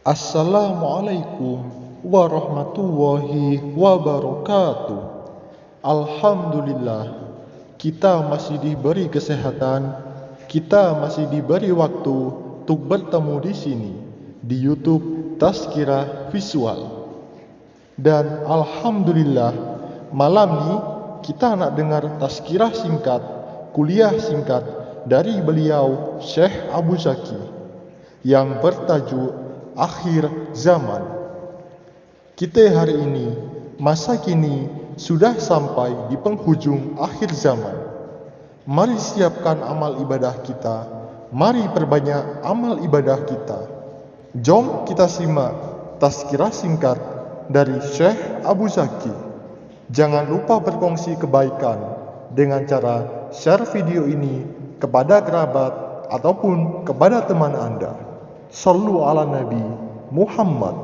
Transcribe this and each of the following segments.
Assalamualaikum warahmatullahi wabarakatuh. Alhamdulillah, kita masih diberi kesehatan, kita masih diberi waktu untuk bertemu di sini di YouTube Tazkirah Visual. Dan alhamdulillah, malam ini kita nak dengar tazkirah singkat, kuliah singkat dari beliau Syekh Abu Zaki yang bertajuk akhir zaman. Kita hari ini, masa kini sudah sampai di penghujung akhir zaman. Mari siapkan amal ibadah kita. Mari perbanyak amal ibadah kita. Jom kita simak tazkirah singkat dari Syekh Abu Zaki. Jangan lupa berkongsi kebaikan dengan cara share video ini kepada kerabat ataupun kepada teman anda. Sallu ala Nabi Muhammad.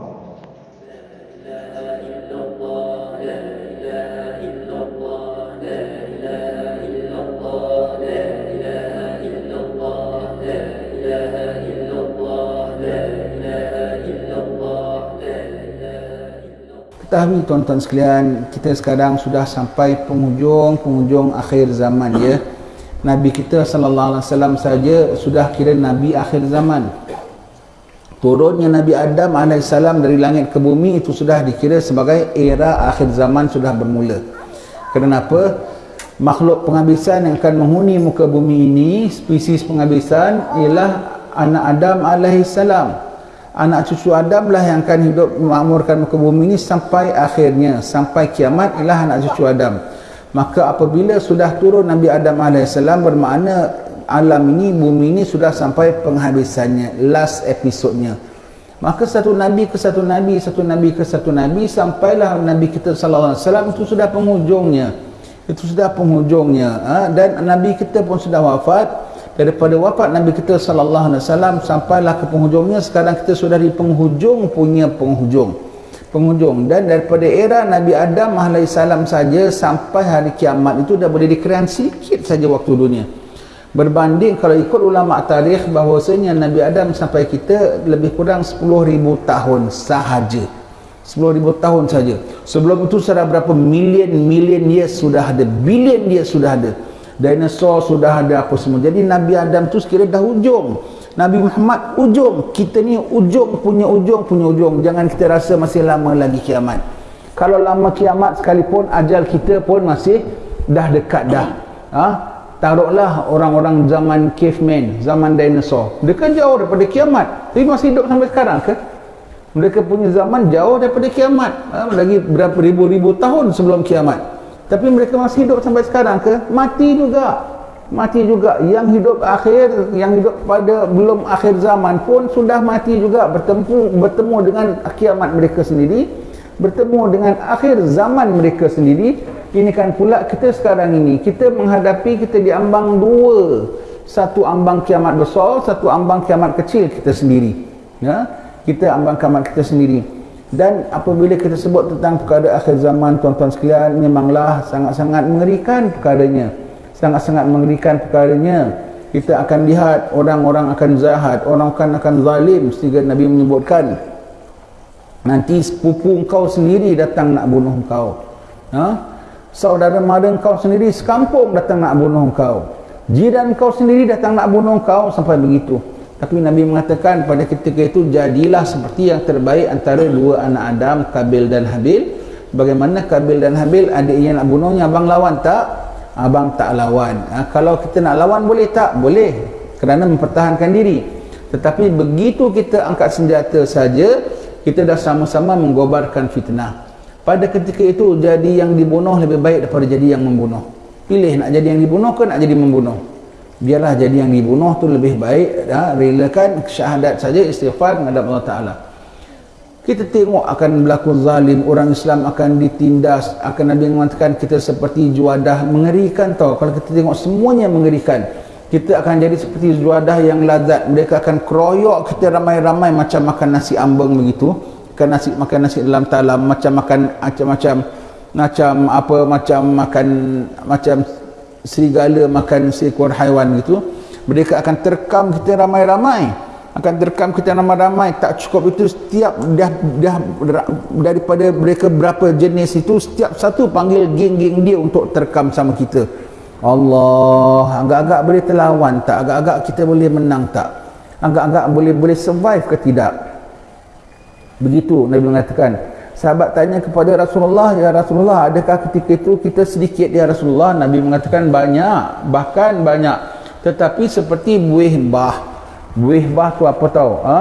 Ketahui tuan-tuan sekalian, kita sekarang sudah sampai penghujung-penghujung akhir zaman ya. Nabi kita sallallahu alaihi wasallam saja sudah kira nabi akhir zaman turunnya Nabi Adam AS dari langit ke bumi itu sudah dikira sebagai era akhir zaman sudah bermula. Kenapa? makhluk penghabisan yang akan menghuni muka bumi ini spesies penghabisan ialah anak Adam AS anak cucu Adam lah yang akan hidup memakmurkan muka bumi ini sampai akhirnya sampai kiamat ialah anak cucu Adam. Maka apabila sudah turun Nabi Adam AS bermakna alam ini, bumi ini sudah sampai penghabisannya, last episodenya. Maka satu nabi ke satu nabi, satu nabi ke satu nabi sampailah nabi kita sallallahu alaihi wasallam itu sudah penghujungnya. Itu sudah penghujungnya. Ha? dan nabi kita pun sudah wafat. Daripada wafat nabi kita sallallahu alaihi wasallam sampailah ke penghujungnya, sekarang kita sudah di penghujung punya penghujung. Penghujung dan daripada era Nabi Adam alaihissalam saja sampai hari kiamat itu dah boleh dikirakan sikit saja waktu dunia berbanding kalau ikut ulama tarikh bahawasanya Nabi Adam sampai kita lebih kurang 10,000 tahun sahaja. 10,000 tahun saja sebelum itu sudah berapa million million years sudah ada billion years sudah ada. Dinosaur sudah ada apa semua. Jadi Nabi Adam tu sekiranya dah ujung Nabi Muhammad ujung kita ni ujung punya ujung punya ujung jangan kita rasa masih lama lagi kiamat. Kalau lama kiamat sekalipun ajal kita pun masih dah dekat dah. Ha? Taruhlah orang-orang zaman caveman, zaman dinosaur. Mereka jauh daripada kiamat. Tapi masih hidup sampai sekarang ke? Mereka punya zaman jauh daripada kiamat. Ha? Lagi berapa ribu-ribu tahun sebelum kiamat. Tapi mereka masih hidup sampai sekarang ke? Mati juga. Mati juga. Yang hidup akhir, yang hidup pada belum akhir zaman pun sudah mati juga. Bertemu, bertemu dengan kiamat mereka sendiri. Bertemu dengan akhir zaman mereka sendiri ini kan pula kita sekarang ini kita menghadapi kita diambang dua. Satu ambang kiamat besar satu ambang kiamat kecil kita sendiri. Ya? Kita ambang kiamat kita sendiri. Dan apabila kita sebut tentang perkara akhir zaman tuan-tuan sekalian memanglah sangat-sangat mengerikan perkaranya. Sangat-sangat mengerikan perkaranya. Kita akan lihat orang-orang akan zahat orang akan akan zalim sehingga Nabi menyebutkan nanti sepupu kau sendiri datang nak bunuh kau ha? Saudara mara kau sendiri sekampung datang nak bunuh kau. Jiran kau sendiri datang nak bunuh kau sampai begitu. Tapi Nabi mengatakan pada ketika itu jadilah seperti yang terbaik antara dua anak Adam Kabil dan Habil. Bagaimana Kabil dan Habil adik yang nak bunuhnya abang lawan tak? Abang tak lawan. Ha, kalau kita nak lawan boleh tak? Boleh. Kerana mempertahankan diri. Tetapi begitu kita angkat senjata saja kita dah sama-sama menggobarkan fitnah pada ketika itu jadi yang dibunuh lebih baik daripada jadi yang membunuh. Pilih nak jadi yang dibunuh ke nak jadi membunuh? Biarlah jadi yang dibunuh tu lebih baik ya, relakan syahadat saja istighfar menghadap Allah Ta'ala. Kita tengok akan berlaku zalim orang Islam akan ditindas akan Nabi mengatakan kita seperti juadah mengerikan tau. Kalau kita tengok semuanya mengerikan kita akan jadi seperti juadah yang lazat. Mereka akan keroyok kita ramai-ramai macam makan nasi ambeng begitu makan nasi makan nasi dalam talam macam makan macam-macam macam apa macam makan macam serigala makan seekor haiwan gitu mereka akan terkam kita ramai-ramai. Akan terekam kita ramai-ramai. Tak cukup itu setiap dah, dah daripada mereka berapa jenis itu setiap satu panggil geng-geng dia untuk terekam sama kita. Allah agak-agak boleh terlawan tak? Agak-agak kita boleh menang tak? Agak-agak boleh boleh survive ke tidak begitu Nabi mengatakan sahabat tanya kepada Rasulullah ya Rasulullah adakah ketika itu kita sedikit ya Rasulullah? Nabi mengatakan banyak bahkan banyak. Tetapi seperti buih bah. Buih bah tu apa tahu ha?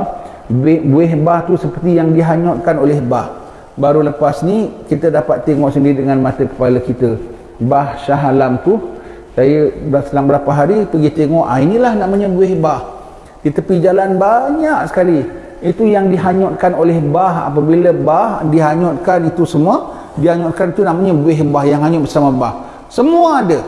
buih bah tu seperti yang dihanyutkan oleh bah. Baru lepas ni kita dapat tengok sendiri dengan mata kepala kita. Bah Shah Alam tu saya selang berapa hari pergi tengok ah, inilah namanya buih bah. Di tepi jalan banyak sekali itu yang dihanyutkan oleh bah. Apabila bah dihanyutkan itu semua dihanyutkan itu namanya buih bah yang hanyut bersama bah. Semua ada.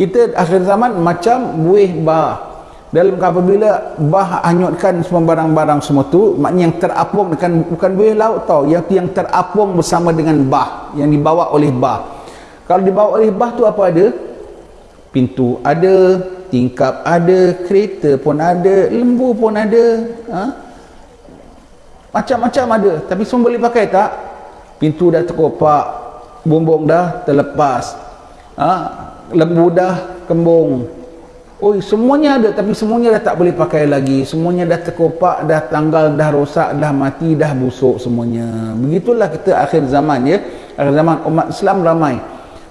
Kita akhir zaman macam buih bah. Dalam apabila bah hanyutkan semua barang-barang semua tu maknanya yang terapung dengan bukan buih laut tau. Yang yang terapung bersama dengan bah yang dibawa oleh bah. Kalau dibawa oleh bah tu apa ada? Pintu ada tingkap ada kereta pun ada lembu pun ada ha? Macam-macam ada tapi semua boleh pakai tak pintu dah terkopak bumbung dah terlepas ha? lembu dah kembung Oi, semuanya ada tapi semuanya dah tak boleh pakai lagi. Semuanya dah terkopak, dah tanggal, dah rosak, dah mati, dah busuk semuanya. Begitulah kita akhir zaman ya. Akhir zaman umat Islam ramai.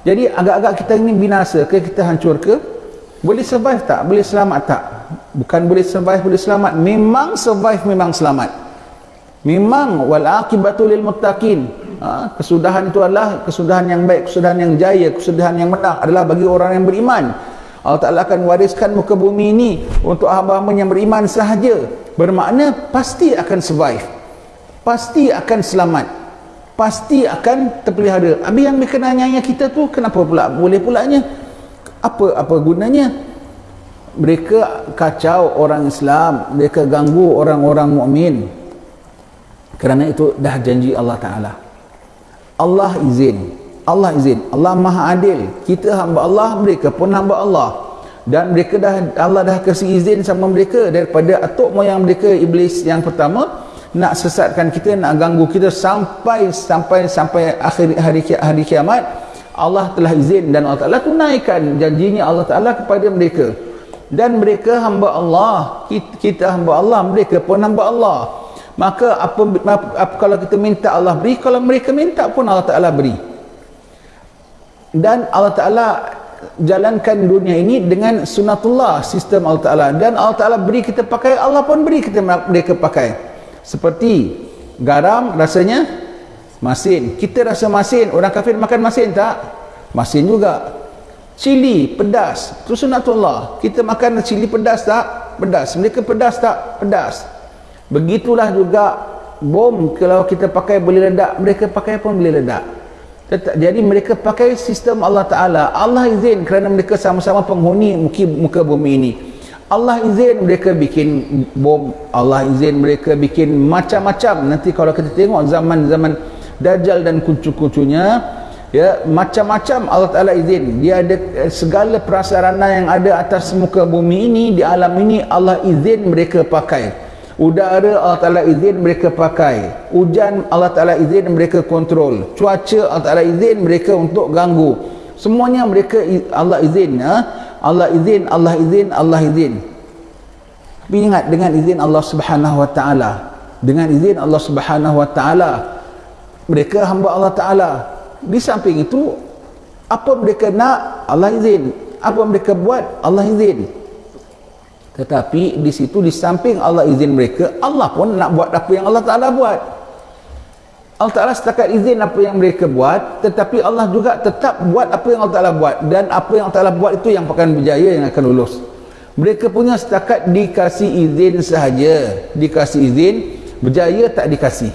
Jadi agak-agak kita ini binasa ke kita hancur ke? Boleh survive tak? Boleh selamat tak? Bukan boleh survive, boleh selamat. Memang survive, memang selamat. Memang wal akibatu lil muttaqin. Ha, kesudahan itu adalah kesudahan yang baik, kesudahan yang jaya, kesudahan yang menang adalah bagi orang yang beriman. Allah Ta'ala akan wariskan muka bumi ini untuk hamba-hamba yang beriman sahaja. Bermakna pasti akan survive. Pasti akan selamat. Pasti akan terpelihara. Habis yang berkenanya kita tu kenapa pula? Boleh pulanya apa apa gunanya? Mereka kacau orang Islam. Mereka ganggu orang-orang mukmin kerana itu dah janji Allah Ta'ala. Allah izin Allah izin Allah maha adil. Kita hamba Allah mereka pun hamba Allah. Dan mereka dah Allah dah kasih izin sama mereka daripada atuk moyang mereka iblis yang pertama nak sesatkan kita nak ganggu kita sampai sampai sampai akhir hari hari kiamat. Allah telah izin dan Allah Taala tunaikan janjinya Allah Taala kepada mereka. Dan mereka hamba Allah kita, kita hamba Allah mereka pun hamba Allah maka apa, apa, apa kalau kita minta Allah beri kalau mereka minta pun Allah Taala beri. Dan Allah Ta'ala jalankan dunia ini dengan sunatullah sistem Allah Ta'ala. Dan Allah Ta'ala beri kita pakai Allah pun beri kita mereka pakai. Seperti garam rasanya masin. Kita rasa masin orang kafir makan masin tak? masin juga. Cili pedas. Itu sunatullah. Kita makan cili pedas tak? pedas. Mereka pedas tak? pedas begitulah juga bom kalau kita pakai boleh ledak mereka pakai pun boleh ledak jadi mereka pakai sistem Allah Ta'ala. Allah izin kerana mereka sama-sama penghuni muka, muka bumi ini. Allah izin mereka bikin bom. Allah izin mereka bikin macam-macam. Nanti kalau kita tengok zaman-zaman Dajjal dan kuncu-kuncunya ya macam-macam Allah Ta'ala izin. Dia ada eh, segala prasarana yang ada atas muka bumi ini di alam ini Allah izin mereka pakai udara Allah Ta'ala izin mereka pakai. Hujan Allah Ta'ala izin mereka kontrol. Cuaca Allah Ta'ala izin mereka untuk ganggu. Semuanya mereka Allah izin ha? Allah izin Allah izin Allah izin. Tapi ingat dengan izin Allah Subhanahu Wa Ta'ala dengan izin Allah Subhanahu Wa Ta'ala mereka hamba Allah Ta'ala. Di samping itu apa mereka nak? Allah izin. Apa mereka buat? Allah izin tetapi di situ di samping Allah izin mereka Allah pun nak buat apa yang Allah Ta'ala buat. Allah Ta'ala setakat izin apa yang mereka buat tetapi Allah juga tetap buat apa yang Allah Ta'ala buat. Dan apa yang Allah Ta'ala buat itu yang akan berjaya yang akan lulus. Mereka punya setakat dikasih izin sahaja. Dikasih izin berjaya tak dikasih.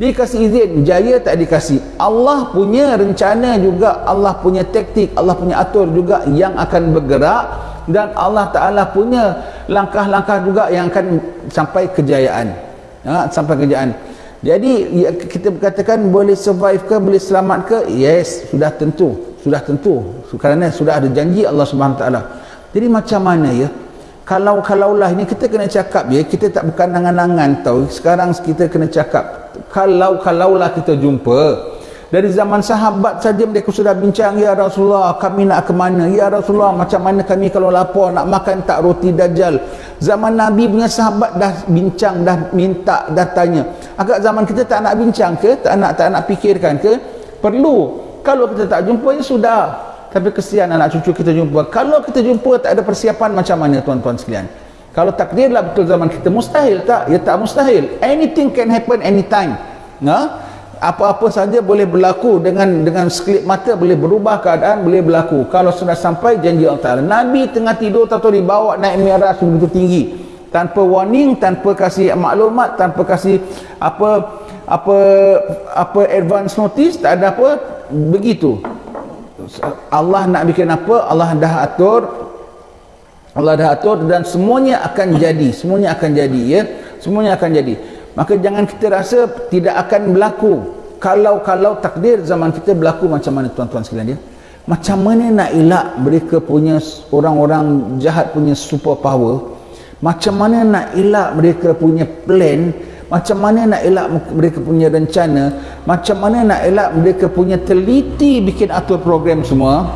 Dikasih izin berjaya tak dikasih. Allah punya rencana juga Allah punya taktik Allah punya atur juga yang akan bergerak dan Allah Ta'ala punya langkah-langkah juga yang akan sampai kejayaan. Ya, sampai kejayaan. Jadi ya, kita katakan boleh survive ke boleh selamat ke? Yes sudah tentu. Sudah tentu. Kerana sudah ada janji Allah Subhanahu Taala. Jadi macam mana ya? Kalau kalaulah ini kita kena cakap ya? Kita tak bukan nangan-nangan tau. Sekarang kita kena cakap kalau kalaulah kita jumpa dari zaman sahabat saja mereka sudah bincang ya Rasulullah kami nak ke mana? Ya Rasulullah macam mana kami kalau lapar nak makan tak roti dajjal? Zaman Nabi punya sahabat dah bincang dah minta dah tanya. Agak zaman kita tak nak bincang ke? Tak nak tak nak fikirkan ke? Perlu. Kalau kita tak jumpa ya sudah. Tapi kesian anak cucu kita jumpa. Kalau kita jumpa tak ada persiapan macam mana tuan-tuan sekalian. Kalau takdirlah betul zaman kita mustahil tak? Ya tak mustahil. Anything can happen anytime. Nah apa-apa saja boleh berlaku dengan dengan sekelip mata boleh berubah keadaan boleh berlaku. Kalau sudah sampai janji Allah Ta'ala. Nabi tengah tidur atau dibawa naik mi'raj begitu tinggi. Tanpa warning tanpa kasih maklumat tanpa kasih apa apa apa advance notice tak ada apa begitu. Allah nak bikin apa Allah dah atur Allah dah atur dan semuanya akan jadi semuanya akan jadi ya. Semuanya akan jadi maka jangan kita rasa tidak akan berlaku. Kalau-kalau takdir zaman kita berlaku macam mana tuan-tuan sekalian dia macam mana nak elak mereka punya orang-orang jahat punya super power macam mana nak elak mereka punya plan? Macam mana nak elak mereka punya rencana? Macam mana nak elak mereka punya teliti bikin atur program semua?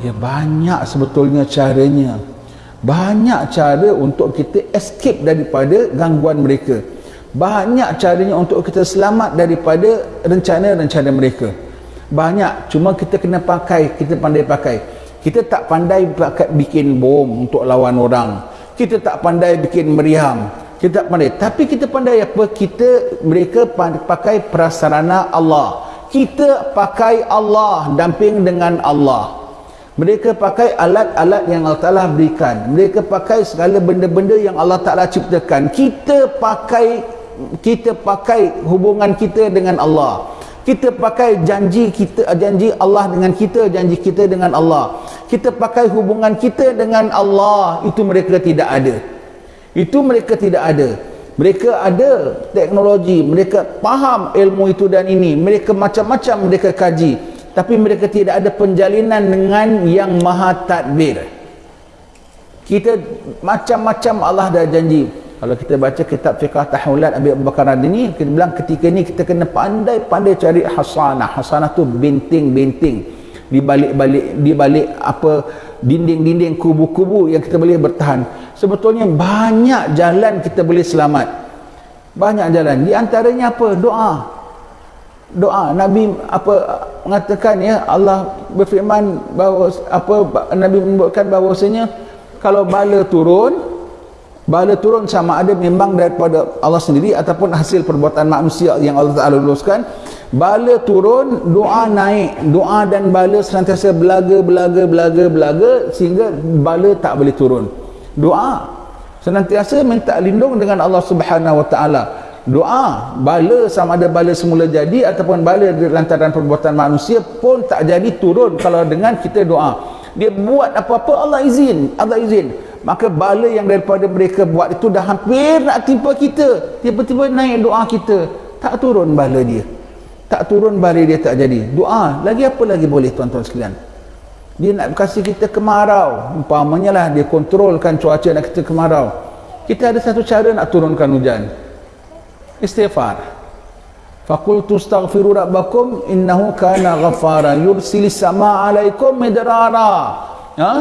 Ya banyak sebetulnya caranya banyak cara untuk kita escape daripada gangguan mereka. Banyak caranya untuk kita selamat daripada rencana-rencana mereka. Banyak cuma kita kena pakai kita pandai pakai. Kita tak pandai pakai bikin bom untuk lawan orang. Kita tak pandai bikin meriam. Kita tak pandai. Tapi kita pandai apa? Kita mereka pakai prasarana Allah. Kita pakai Allah damping dengan Allah mereka pakai alat-alat yang Allah Ta'ala berikan. Mereka pakai segala benda-benda yang Allah Ta'ala ciptakan. Kita pakai kita pakai hubungan kita dengan Allah. Kita pakai janji kita janji Allah dengan kita, janji kita dengan Allah. Kita pakai hubungan kita dengan Allah. Itu mereka tidak ada. Itu mereka tidak ada. Mereka ada teknologi, mereka faham ilmu itu dan ini. Mereka macam-macam mereka kaji tapi mereka tidak ada penjalinan dengan yang maha tadbir. Kita macam-macam Allah dah janji. Kalau kita baca kitab fiqah tahulat Abi Bakar ini kita bilang ketika ni kita kena pandai-pandai cari hasanah. Hasanah tu binting-binting. Di balik-balik di balik apa dinding-dinding kubu-kubu yang kita boleh bertahan. Sebetulnya banyak jalan kita boleh selamat. Banyak jalan. Di antaranya apa? Doa doa. Nabi apa mengatakan ya Allah berfirman bahawa apa Nabi menyebutkan bahawasanya kalau bala turun bala turun sama ada memang daripada Allah sendiri ataupun hasil perbuatan manusia yang Allah Taala luluskan bala turun doa naik. Doa dan bala senantiasa belaga belaga belaga belaga sehingga bala tak boleh turun. Doa senantiasa minta lindung dengan Allah Subhanahu wa taala doa bala sama ada bala semula jadi ataupun bala lantaran perbuatan manusia pun tak jadi turun kalau dengan kita doa. Dia buat apa-apa Allah izin Allah izin. Maka bala yang daripada mereka buat itu dah hampir nak timpa kita. Tiba-tiba naik doa kita. Tak turun bala dia. Tak turun bala dia tak jadi. Doa lagi apa lagi boleh tuan-tuan sekalian? Dia nak kasih kita kemarau. Umpamanya lah dia kontrolkan cuaca nak kita kemarau. Kita ada satu cara nak turunkan hujan istighfar. Faqultu astaghfiru rabbakum innahu kana ghaffara. Yursilis sama alaikum midrara. Ha?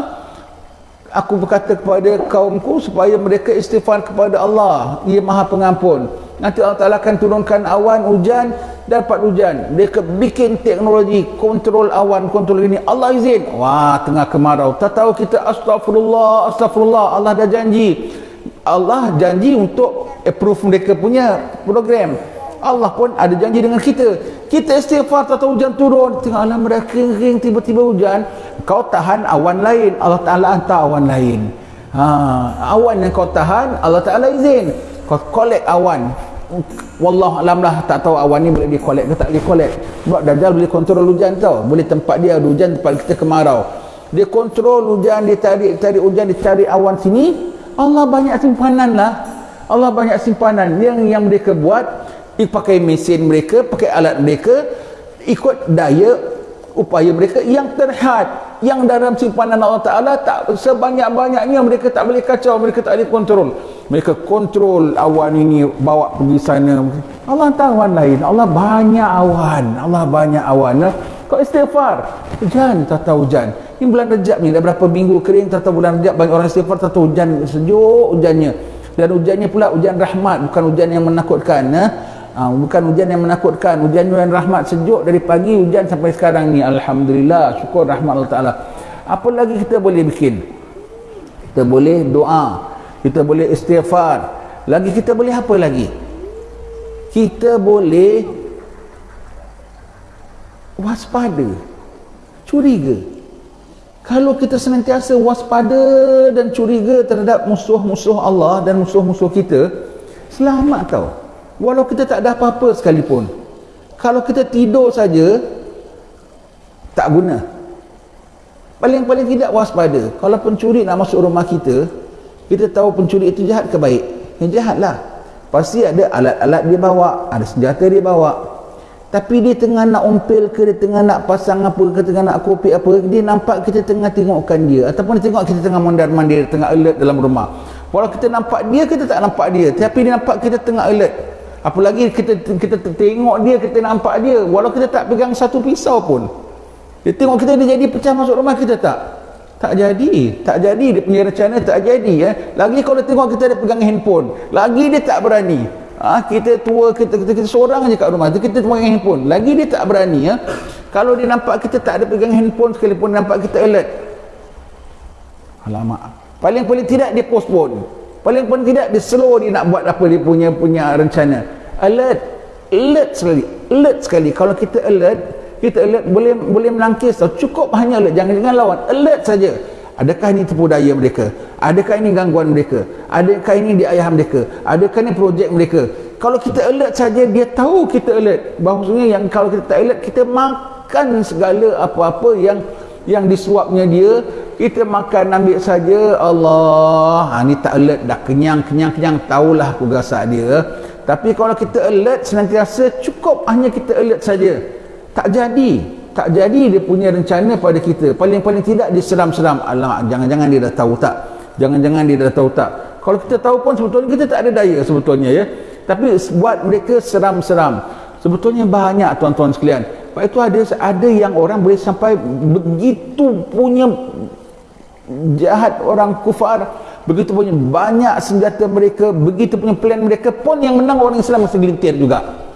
Aku berkata kepada kaumku supaya mereka istighfar kepada Allah. Ia maha pengampun. Nanti Allah Ta'ala akan turunkan awan hujan dapat hujan. Mereka bikin teknologi kontrol awan kontrol ini. Allah izin. Wah tengah kemarau. Tak tahu kita astagfirullah astagfirullah Allah dah janji Allah janji untuk approve mereka punya program. Allah pun ada janji dengan kita. Kita istighfar tak tahu hujan turun. Tengah alam mereka kering tiba-tiba hujan. Kau tahan awan lain. Allah Ta'ala hantar awan lain. Ha, awan yang kau tahan Allah Ta'ala izin. Kau collect awan. Wallah alam lah tak tahu awan ni boleh di collect ke tak boleh collect. Sebab Dajjal boleh kontrol hujan tau. Boleh tempat dia ada hujan tempat kita kemarau. Dia kontrol hujan dia tarik tarik hujan dia cari awan sini Allah banyak simpanan lah. Allah banyak simpanan. Yang yang mereka buat pakai mesin mereka pakai alat mereka ikut daya upaya mereka yang terhad yang dalam simpanan Allah Ta'ala tak sebanyak-banyaknya mereka tak boleh kacau mereka tak boleh kontrol. Mereka kontrol awan ini bawa pergi sana. Allah tak awan lain. Allah banyak awan. Allah banyak awan ya? kau istighfar. Hujan tak tahu hujan ini bulan rejab ni dah berapa minggu kering tahu bulan rejab banyak orang istighfar tahu hujan sejuk hujannya. Dan hujannya pula hujan rahmat bukan hujan yang menakutkan ya? Ha, bukan hujan yang menakutkan hujan yang rahmat sejuk dari pagi hujan sampai sekarang ni. Alhamdulillah syukur rahmat Allah Ta'ala. Apa lagi kita boleh bikin? Kita boleh doa kita boleh istighfar. Lagi kita boleh apa lagi? Kita boleh waspada curiga kalau kita senantiasa waspada dan curiga terhadap musuh-musuh Allah dan musuh-musuh kita selamat tau. Walau kita tak ada apa-apa sekalipun. Kalau kita tidur saja tak guna. Paling-paling tidak waspada. Kalau pencuri nak masuk rumah kita kita tahu pencuri itu jahat ke baik? Yang jahat lah pasti ada alat-alat dia bawa ada senjata dia bawa tapi dia tengah nak umpil ke dia tengah nak pasang apa ke tengah nak kopi apa dia nampak kita tengah tengokkan dia. Ataupun dia tengok kita tengah mondar-mandir tengah alert dalam rumah. Walau kita nampak dia kita tak nampak dia tapi dia nampak kita tengah alert. Apalagi kita kita tengok dia kita nampak dia walau kita tak pegang satu pisau pun. Dia tengok kita dia jadi pecah masuk rumah kita tak? Tak jadi. Tak jadi dia punya rencana tak jadi ya. lagi kalau tengok kita ada pegang handphone. Lagi dia tak berani ha, kita tua kita, kita, kita seorang je kat rumah. Kita pegang handphone. Lagi dia tak berani ya. kalau dia nampak kita tak ada pegang handphone sekalipun nampak kita alert. Alamak. Paling-paling tidak dia postpone. Paling pun tidak dia slow dia nak buat apa dia punya punya rencana. Alert. Alert sekali. Alert sekali. Kalau kita alert kita alert boleh boleh melangkis tau. cukup hanya alert. Jangan jangan lawan. Alert saja adakah ini tipu daya mereka? Adakah ini gangguan mereka? Adakah ini di ayah mereka? Adakah ini projek mereka? Kalau kita alert saja dia tahu kita alert. Bahawasanya yang kalau kita tak alert kita makan segala apa-apa yang yang disuapnya dia. Kita makan ambil saja. Allah ha, ni tak alert dah. Kenyang kenyang kenyang. Tahulah aku gasak dia. Tapi kalau kita alert senantiasa cukup hanya kita alert saja. Tak jadi tak jadi dia punya rencana pada kita. Paling-paling tidak diseram-seram alamak jangan-jangan dia dah tahu tak? Jangan-jangan dia dah tahu tak? Kalau kita tahu pun sebetulnya kita tak ada daya sebetulnya ya. Tapi buat mereka seram-seram. Sebetulnya banyak tuan-tuan sekalian. Sebab itu ada ada yang orang boleh sampai begitu punya jahat orang kufar. Begitu punya banyak senjata mereka begitu punya plan mereka pun yang menang orang Islam masih gelintir juga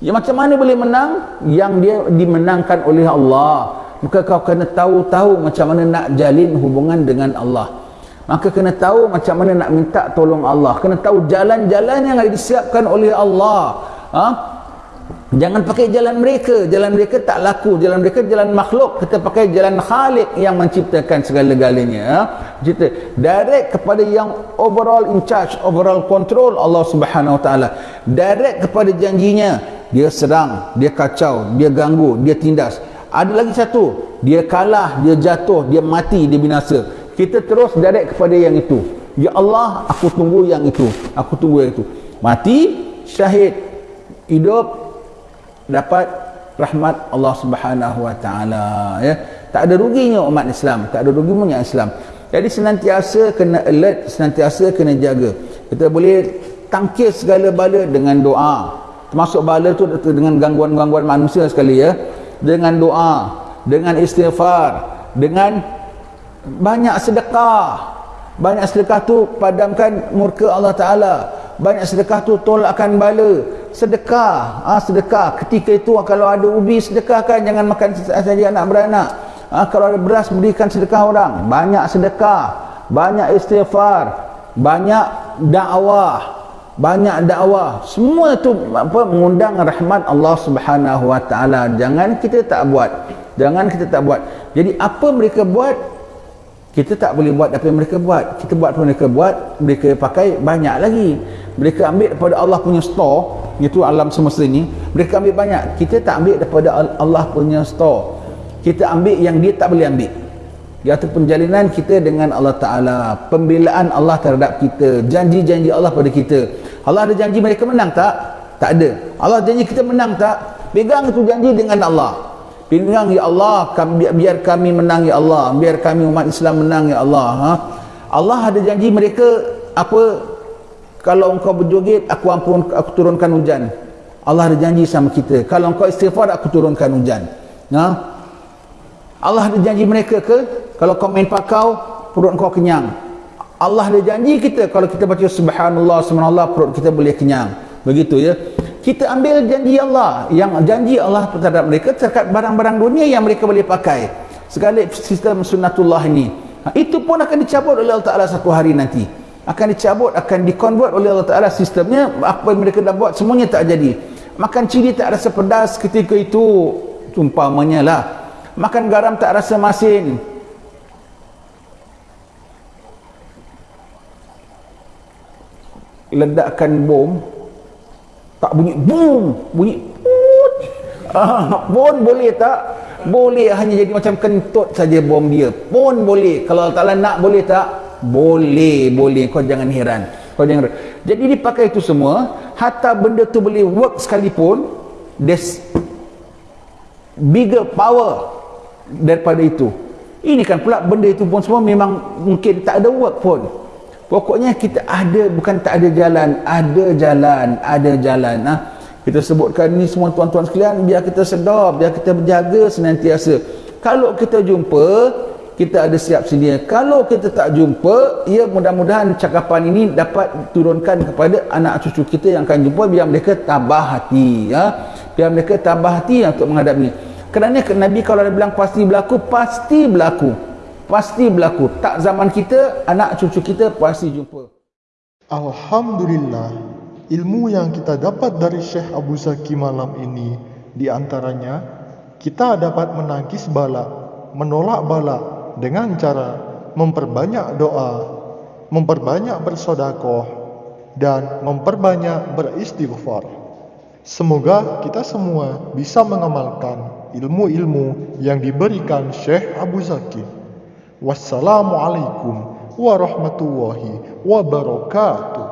ya macam mana boleh menang yang dia dimenangkan oleh Allah maka kau kena tahu-tahu macam mana nak jalin hubungan dengan Allah maka kena tahu macam mana nak minta tolong Allah kena tahu jalan-jalan yang disiapkan oleh Allah ha? Jangan pakai jalan mereka. Jalan mereka tak laku. Jalan mereka jalan makhluk. Kita pakai jalan Khalik yang menciptakan segala-galanya. Kita direct kepada yang overall in charge, overall control Allah Subhanahu Wa Taala. Direct kepada janjinya. Dia serang, dia kacau, dia ganggu, dia tindas. Ada lagi satu, dia kalah, dia jatuh, dia mati, dia binasa. Kita terus direct kepada yang itu. Ya Allah, aku tunggu yang itu. Aku tunggu yang itu. Mati, syahid, hidup, dapat rahmat Allah Subhanahu Wa Taala ya tak ada ruginya umat Islam tak ada ruginya Islam jadi senantiasa kena alert senantiasa kena jaga kita boleh tangkis segala bala dengan doa termasuk bala tu dengan gangguan-gangguan manusia sekali ya. Dengan doa dengan istighfar dengan banyak sedekah. Banyak sedekah tu padamkan murka Allah Ta'ala. Banyak sedekah tu tolakkan bala. Sedekah ha, sedekah. Ketika itu kalau ada ubi sedekahkan. Jangan makan saja anak beranak. Ha, kalau ada beras berikan sedekah orang. Banyak sedekah banyak istighfar banyak dakwah banyak dakwah. Semua itu apa mengundang rahmat Allah Subhanahu wa taala. Jangan kita tak buat. Jangan kita tak buat. Jadi apa mereka buat? Kita tak boleh buat apa yang mereka buat. Kita buat apa mereka buat mereka pakai banyak lagi. Mereka ambil daripada Allah punya store itu alam semesta ini mereka ambil banyak. Kita tak ambil daripada Allah punya store. Kita ambil yang dia tak boleh ambil iaitu penjalinan kita dengan Allah Ta'ala pembelaan Allah terhadap kita janji-janji Allah pada kita Allah ada janji mereka menang tak? tak ada Allah janji kita menang tak? pegang itu janji dengan Allah Pilihan ya Allah, kami, biar kami menang ya Allah, biar kami umat Islam menang ya Allah. Ha? Allah ada janji mereka apa kalau engkau berjoget aku ampun aku turunkan hujan. Allah ada janji sama kita. Kalau engkau istighfar aku turunkan hujan. Ha? Allah ada janji mereka ke kalau kau main pakau perut kau kenyang. Allah ada janji kita kalau kita baca subhanallah subhanallah perut kita boleh kenyang. Begitu ya. Kita ambil janji Allah yang janji Allah terhadap mereka terhadap barang-barang dunia yang mereka boleh pakai. Segala sistem sunnatullah ini. Ha, itu pun akan dicabut oleh Allah Ta'ala satu hari nanti. Akan dicabut, akan dikonvert oleh Allah Ta'ala sistemnya. Apa yang mereka dah buat semuanya tak jadi. Makan cili tak rasa pedas ketika itu. Umpamanya lah. Makan garam tak rasa masin ledakkan bom tak bunyi boom bunyi put. Ah, pun boleh tak? Boleh hanya jadi macam kentut saja bom dia. Pun boleh. Kalau Allah Ta'ala nak boleh tak? Boleh boleh. Kau jangan heran. Kau jangan heran. jadi dipakai itu semua hatta benda tu boleh work sekalipun there's bigger power daripada itu. Ini kan pula benda itu pun semua memang mungkin tak ada work pun Pokoknya kita ada bukan tak ada jalan, ada jalan, ada jalan. Nah, kita sebutkan ni semua tuan-tuan sekalian biar kita sedar, biar kita berjaga senantiasa. Kalau kita jumpa, kita ada siap sedia. Kalau kita tak jumpa, ya mudah-mudahan cakapan ini dapat turunkan kepada anak cucu kita yang akan jumpa biar mereka tambah hati, ya. Biar mereka tambah hati untuk menghadapi. Kerana Nabi kalau dia bilang pasti berlaku, pasti berlaku pasti berlaku. Tak zaman kita anak cucu kita pasti jumpa. Alhamdulillah ilmu yang kita dapat dari Syekh Abu Zaki malam ini di antaranya kita dapat menangkis bala menolak bala dengan cara memperbanyak doa memperbanyak bersodakoh dan memperbanyak beristighfar. Semoga kita semua bisa mengamalkan ilmu-ilmu yang diberikan Syekh Abu Zaki. Wassalamualaikum warahmatullahi wabarakatuh.